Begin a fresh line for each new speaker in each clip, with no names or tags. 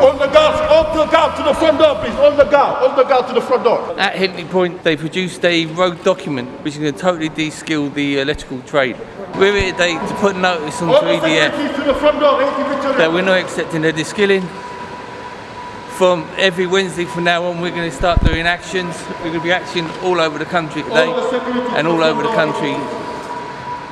On the guard, on the guard to the front door,
please. On the guard, on the guard to the front door. At Hinkley Point, they produced a road document which is going to totally de-skill the electrical trade. We're here today to put notice on
3D. the
that we're not accepting the de-skilling. From every Wednesday from now on, we're going to start doing actions. We're going to be acting all over the country today
all
and all over the country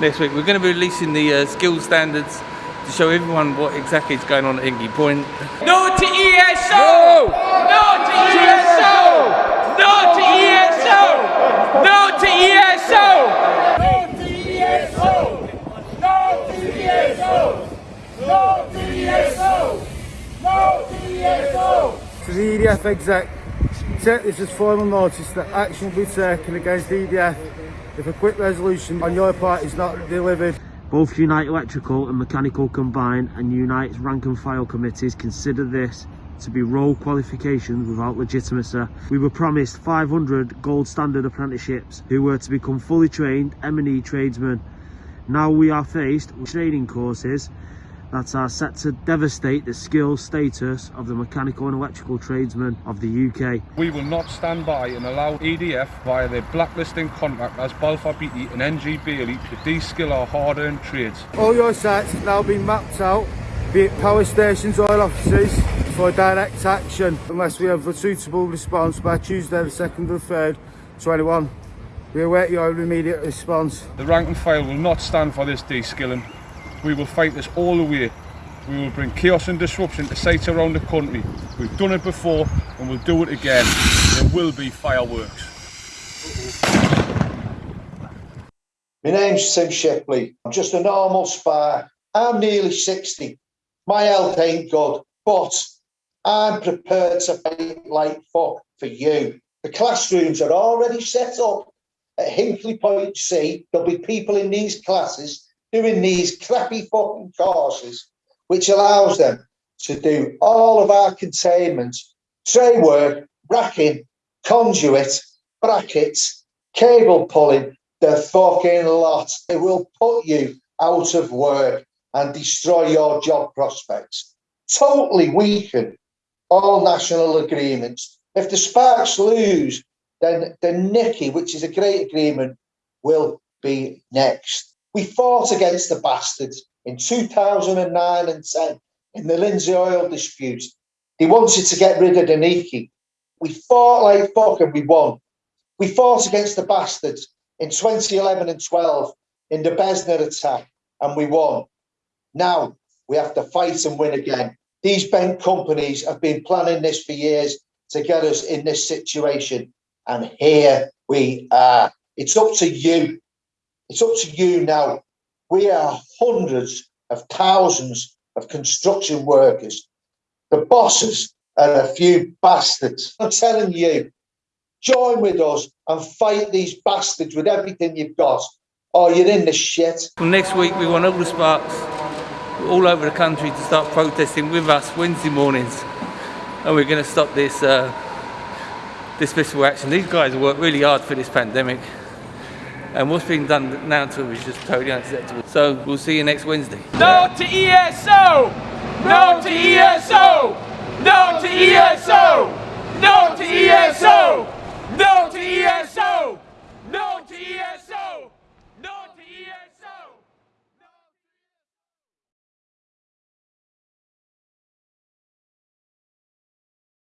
next week. We're going to be releasing the uh, skill standards to show everyone what exactly is going on at Hinkley Point.
No to ESO! No no to ESO! No to ESO! No to ESO!
No to
ESO! No to ESO! No to ESO! No to ESO!
To
the EDF exec, take this as formal notice that action will be taken against EDF if a quick resolution on your part is not delivered. Both Unite Electrical and Mechanical Combined and Unite's rank and file committees consider this to be role qualifications without legitimacy. We were promised 500 gold standard apprenticeships who were to become fully trained M&E tradesmen. Now we are faced with training courses that are set to devastate the skill status of the mechanical and electrical tradesmen of the UK.
We will not stand by and allow EDF via their blacklisting contract as Balfour Beatty and NG Bailey to de-skill our hard-earned trades.
All your sites have now been mapped out, be it power stations oil offices, for direct action unless we have a suitable response by Tuesday the 2nd or 3rd, 21. We await your immediate response.
The rank and file will not stand for this de-skilling. We will fight this all the way. We will bring chaos and disruption to sites around the country. We've done it before and we'll do it again. There will be fireworks.
My name's Tim Shipley. I'm just a normal spy. I'm nearly 60. My health ain't good, but I'm prepared to fight like fuck for you. The classrooms are already set up at Hinkley Point C. There'll be people in these classes doing these crappy fucking courses, which allows them to do all of our containment, tray work, racking, conduit, brackets, cable pulling, the fucking lot. It will put you out of work and destroy your job prospects. Totally weaken all national agreements. If the Sparks lose, then the Nicky, which is a great agreement, will be next. We fought against the bastards in 2009 and 10 in the Lindsey oil dispute. They wanted to get rid of Nicky. We fought like fuck and we won. We fought against the bastards in 2011 and 12 in the BESNA attack and we won. Now we have to fight and win again. These bank companies have been planning this for years to get us in this situation. And here we are. It's up to you. It's up to you now. We are hundreds of thousands of construction workers. The bosses are a few bastards. I'm telling you, join with us and fight these bastards with everything you've got, or you're in the shit.
From next week, we want all the sparks all over the country to start protesting with us Wednesday mornings, and we're going to stop this uh, dismissal action. These guys worked really hard for this pandemic, and what's being done now to him is just totally unacceptable. So we'll see you next Wednesday. No to ESO!
No to ESO! No to ESO! No to ESO! No to ESO!